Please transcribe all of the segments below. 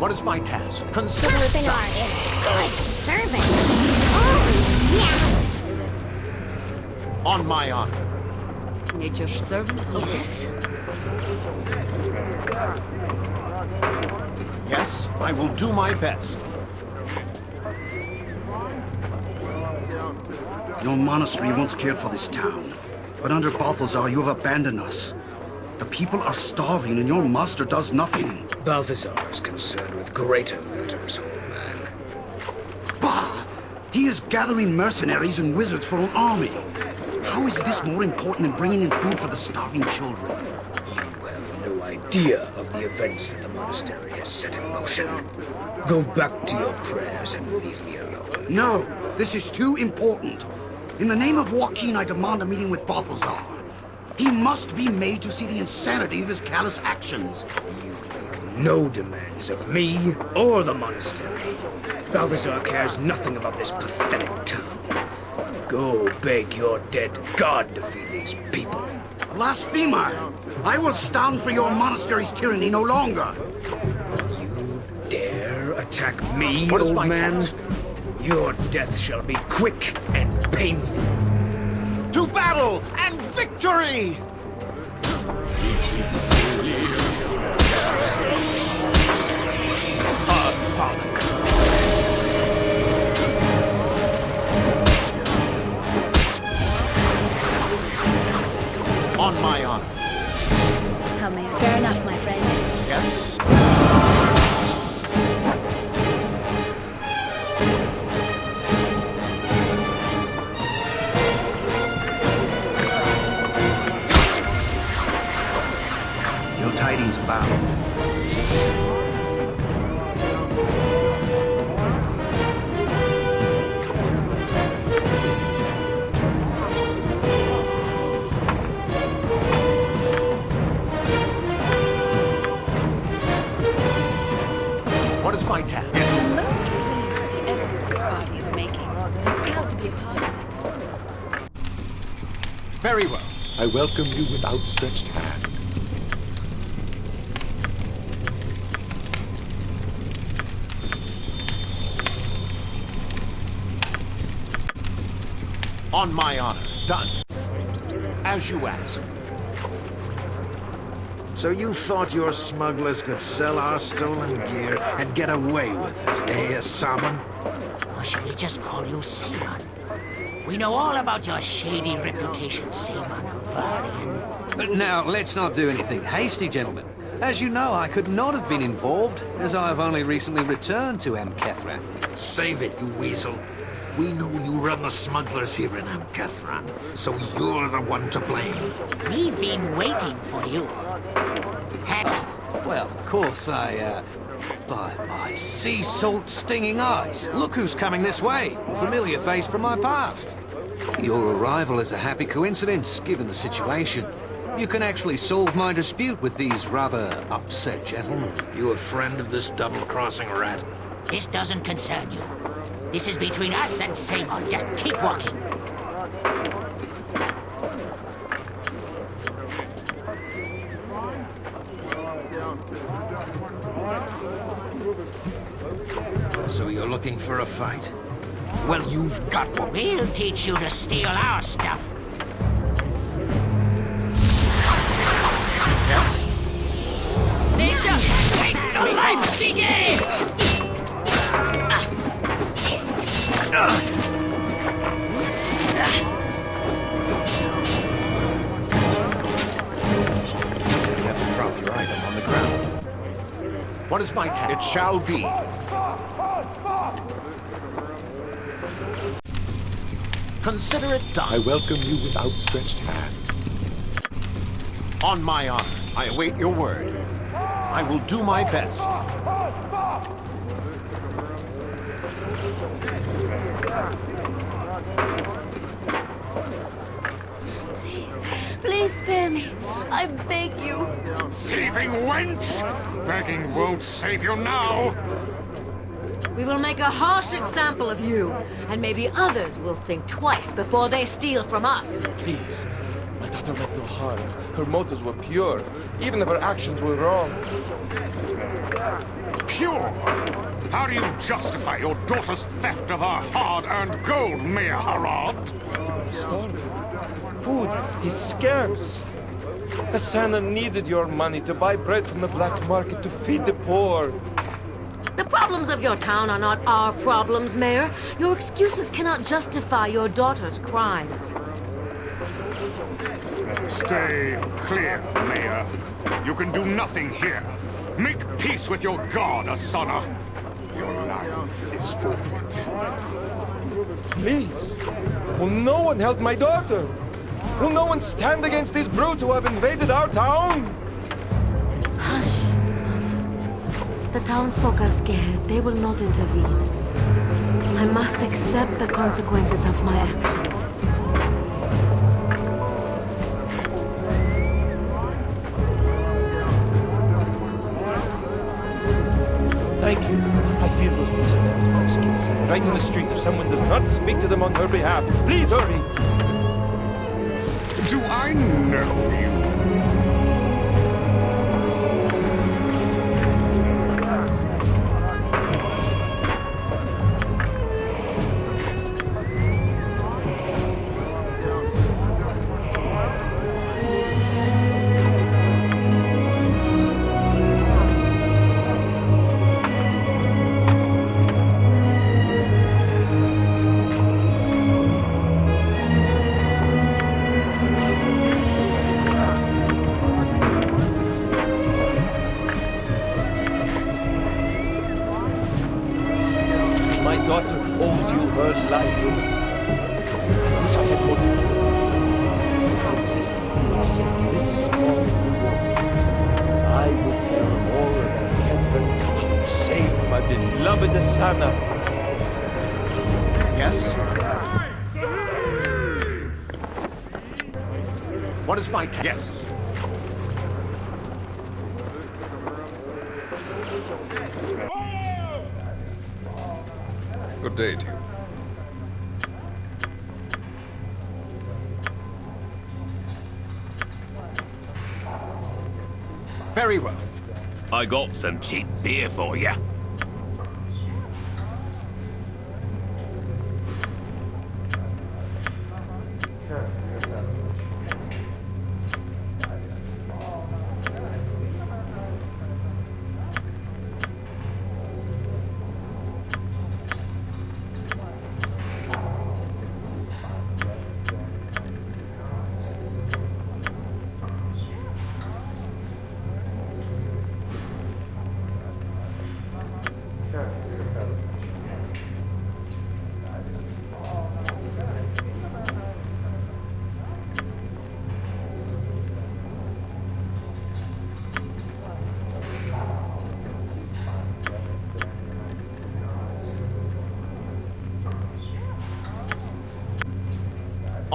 What is my task? Consider it done. are good servant. Oh, yes! On my honor. Nature's servant? Yes? Yes, I will do my best. Your monastery once cared for this town, but under Balthazar you have abandoned us. The people are starving and your master does nothing. Balthazar is concerned with greater matters, old man. Bah! He is gathering mercenaries and wizards for an army. How is this more important than bringing in food for the starving children? You have no idea of the events that the monastery has set in motion. Go back to your prayers and leave me alone. No, this is too important. In the name of Waukeen, I demand a meeting with Balthazar. He must be made to see the insanity of his callous actions. You make no demands of me or the monastery. Balthazar cares nothing about this pathetic town. Go beg your dead god to feed these people. Blasphemer! I will stand for your monastery's tyranny no longer. You dare attack me, What old man? task? Your death shall be quick and painful. To battle and victory! On my honor. How may I? Fair enough, my friend. Yes? Welcome you with outstretched hand. On my honor. Done. As you ask. So you thought your smugglers could sell our stolen gear and get away with it, eh, Salmon? Or should we just call you Saemon? We know all about your shady reputation, Saemon Havarian. Now, let's not do anything hasty, gentlemen. As you know, I could not have been involved, as I have only recently returned to Amkethran. Save it, you weasel. We know you run the smugglers here in Amkethran, so you're the one to blame. We've been waiting for you. Had Well, of course, I, uh... By my sea salt stinging eyes! Look who's coming this way! A familiar face from my past. Your arrival is a happy coincidence, given the situation. You can actually solve my dispute with these rather upset gentlemen. You a friend of this double-crossing rat? this doesn't concern you. This is between us and Saemon. Just keep walking. So you're looking for a fight? Well, you've got one. We'll teach you to steal our stuff. Take the life she gave! You have to drop your item on the ground. What is my task? It shall be. Consider it I welcome you with outstretched hand. On my honor. I await your word. I will do my best. Please spare me. I beg you. Thieving wench! Begging won't save you now! We will make a harsh example of you, and maybe others will think twice before they steal from us. Please, my daughter meant no harm. Her motives were pure, even if her actions were wrong. Pure? How do you justify your daughter's theft of our hard-earned gold, Mayor Harad? He's starving. Food is scarce. Hasana needed your money to buy bread from the black market to feed the poor. The problems of your town are not our problems, Mayor. Your excuses cannot justify your daughter's crimes. Stay clear, Mayor. You can do nothing here. Make peace with your god, Asana. Your life is forfeit. Please. Will no one help my daughter? Will no one stand against these brutes who have invaded our town? The townsfolk are scared. They will not intervene. I must accept the consequences of my actions. Thank you. I feel those mercenaries execute us right in the street if someone does not speak to them on her behalf. Please hurry. Do I know you? Daughter owes you her life. I wish I had more to give. But I insist accept this small reward. I will tell all about Catherine how you saved my beloved Asana. Yes? What is my task? Yes. You. Very well. I got some cheap beer for you.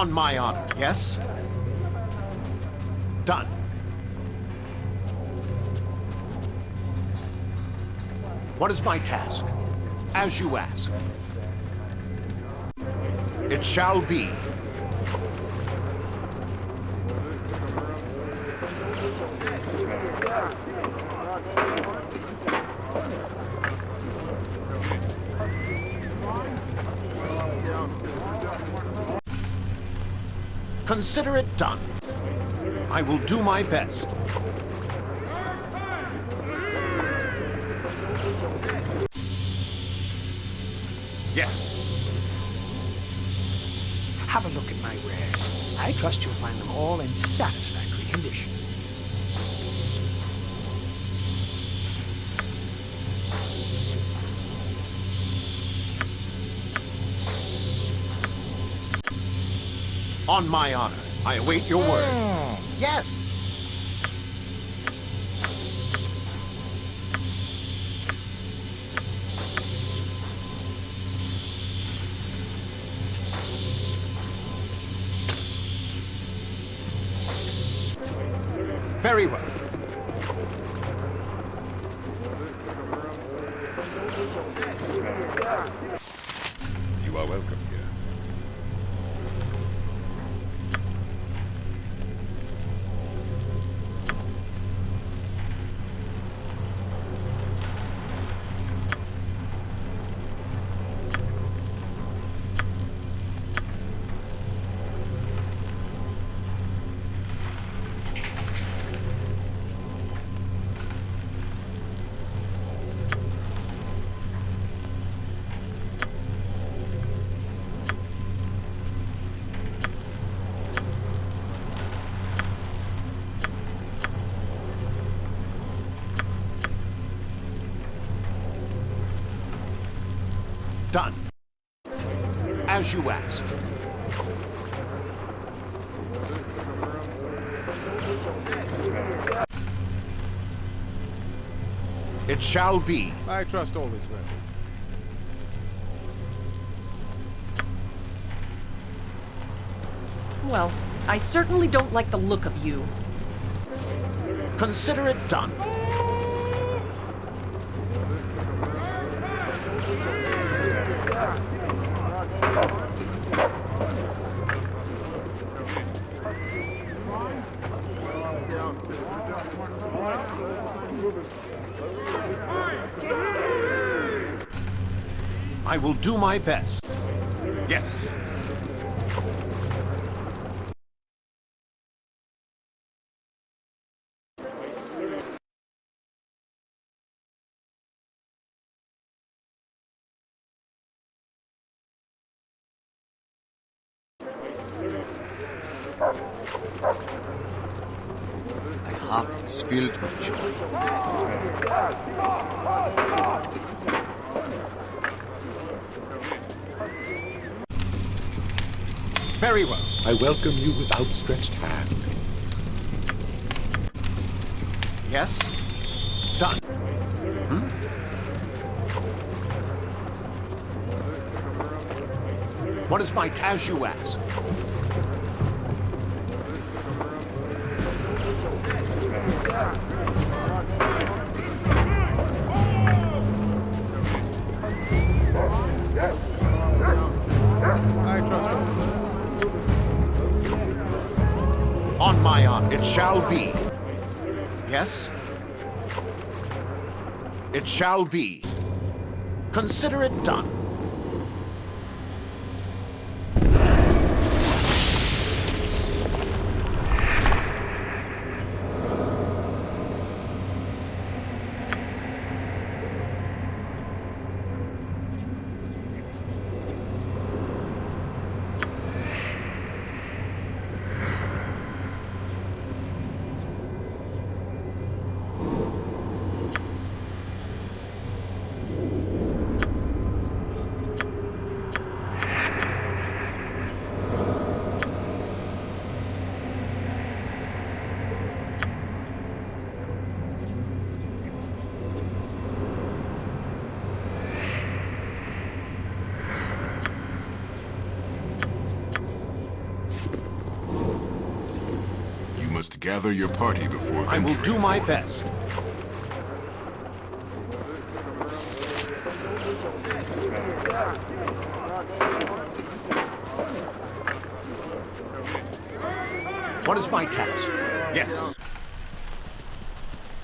On my honor, yes? Done. What is my task? As you ask. It shall be. Consider it done. I will do my best. Yes. Have a look at my wares. I trust you'll find them all in satisfactory On my honor, I await your word. Hmm. Yes. Done. As you ask. It shall be. I trust all is well. Well, I certainly don't like the look of you. Consider it done. I will do my best. Yes. My heart is filled with joy. Very well. I welcome you with outstretched hand. Yes? Done. Hmm? What is my task, you ask? My honor, it shall be. Yes? It shall be. Consider it done. You must gather your party before I will do my forth. best. What is my task? Yes.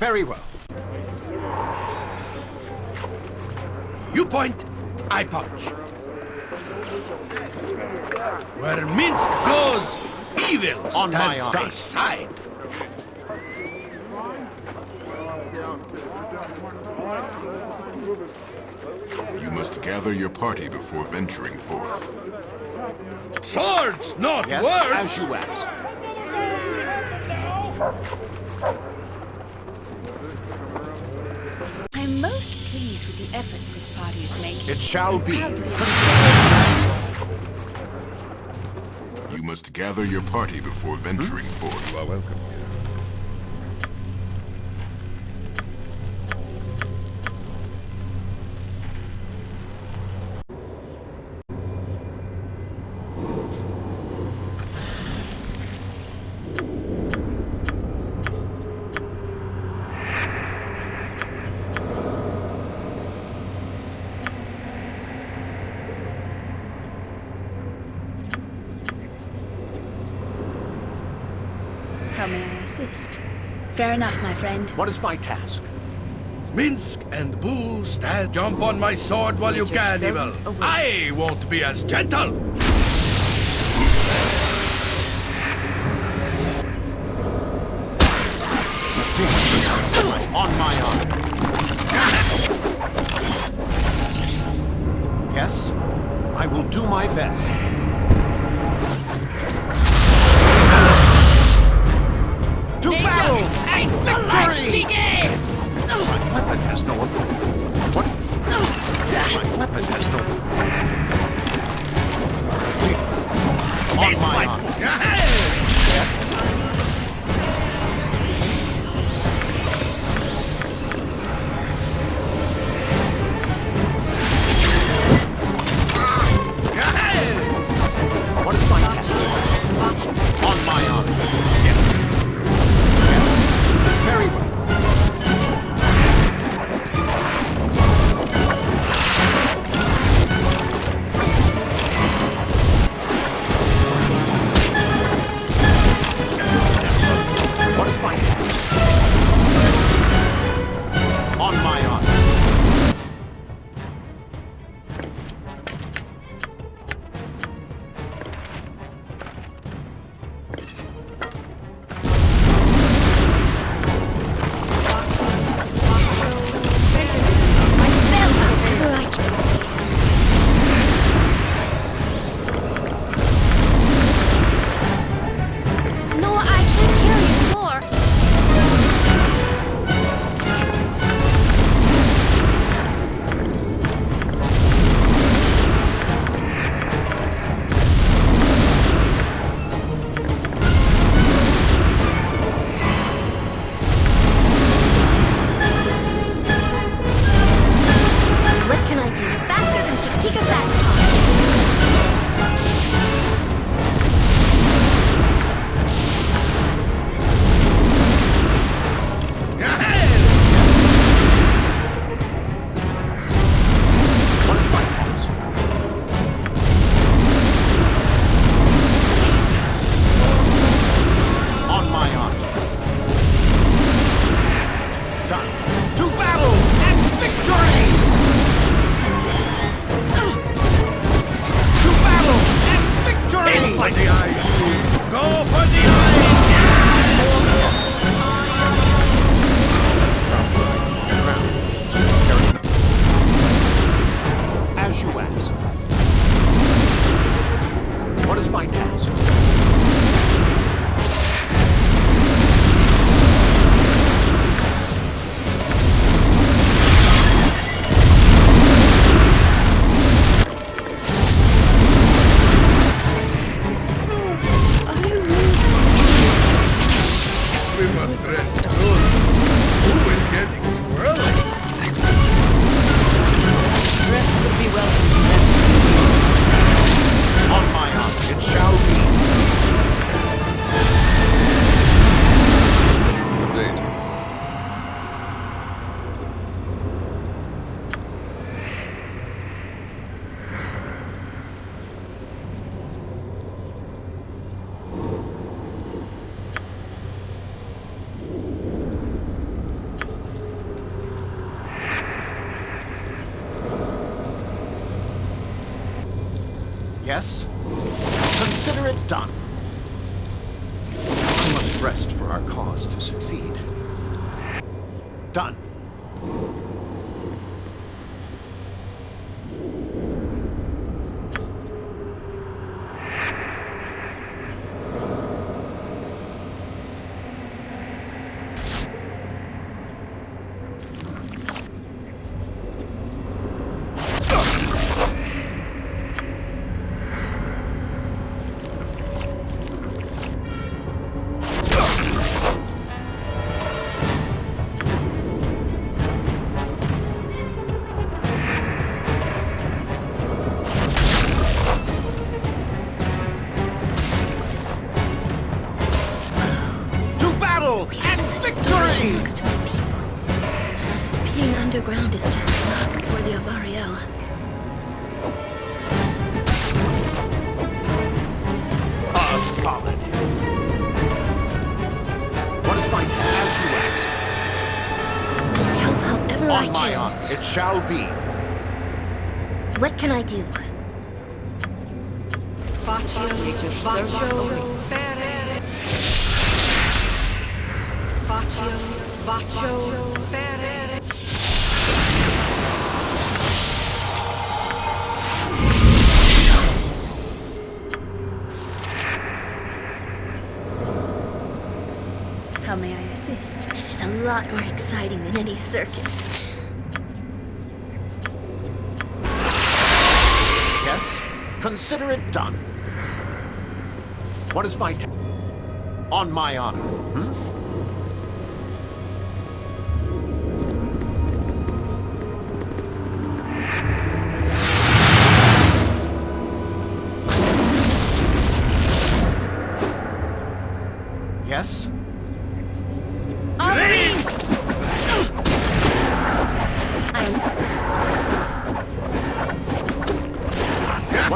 Very well. You point, I punch. Where Minsc goes, evil On my stands honor. aside. You must gather your party before venturing forth. Swords, not Yes, words. as you ask. I'm most pleased with the efforts this party is making. It shall be. Proud to be You must gather your party before venturing forth. You are welcome here. How may I assist? Fair enough, my friend. What is my task? Minsc and Boo stand. Jump on my sword while you can, evil. I won't be as gentle. On my honor. Yes? I will do my best. to Nature battle! The life she gave! My weapon has no... What? My weapon has no... On my honor. Shall be. What can I do? Faccio, faccio, fere. Faccio, faccio, fere. How may I assist? This is a lot more exciting than any circus. Yes? Consider it done. What is my On my honor. Hmm?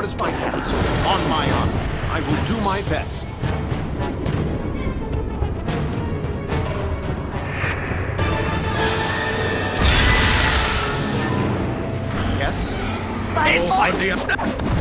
What is my task? On my honor. I will do my best. Yes? Oh, on the...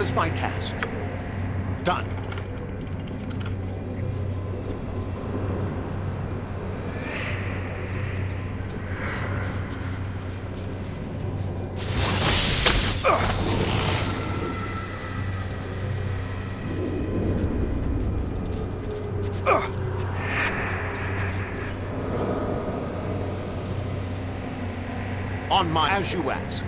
What is my task? Done. On my... As you ask.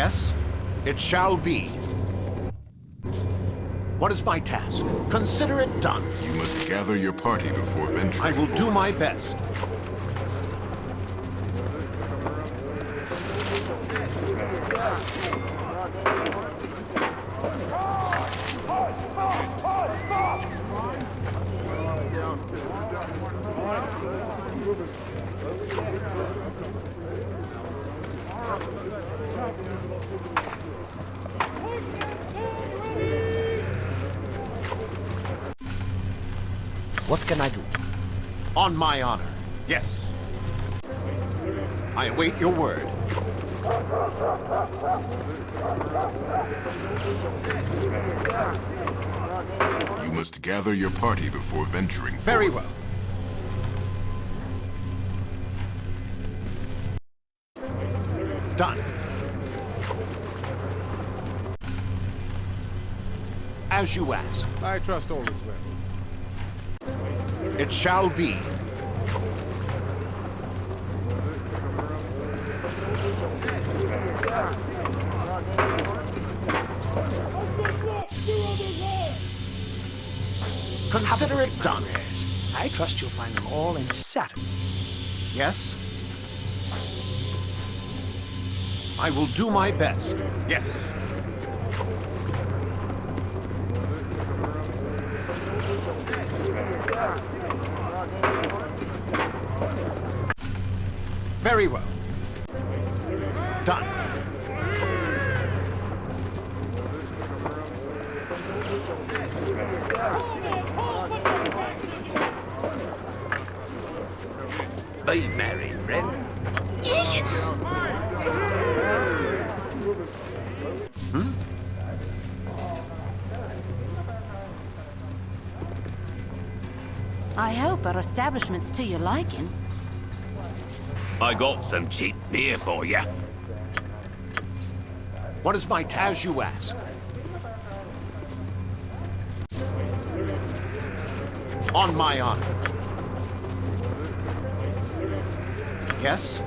Yes? It shall be. What is my task? Consider it done. You must gather your party before venturing I will do my best. What can I do? On my honor. Yes. I await your word. You must gather your party before venturing Very well. Done. As you ask. I trust all is well. It shall be. Consider it done. I trust you'll find them all in Saturn. Yes? I will do my best. Yes. Very well. Done. Be merry, friend. Hmm? I hope our establishment's to your liking. I got some cheap beer for you. What is my task, you ask? On my honor. Yes?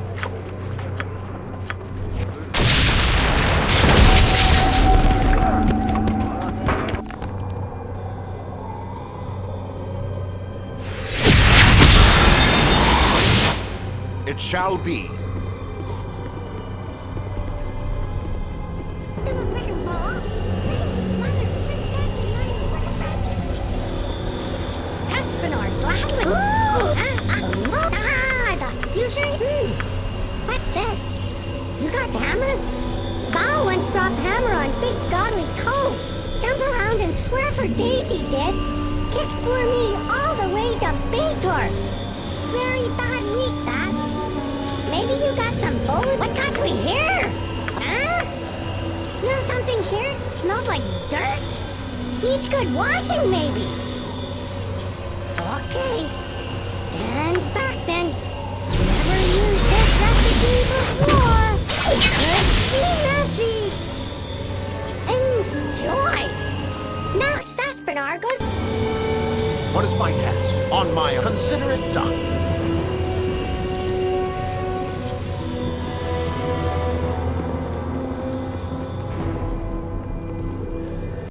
Jump around and swear for me all the way to Baator. Very bad week, that. Maybe you got some bones. What got we here? Huh? You something here? Smells like dirt? Needs good washing, maybe. Okay. And back then. Never used this recipe before. Be messy. Enjoy. Now Saspinar goes. What is my task? On my... Consider it done.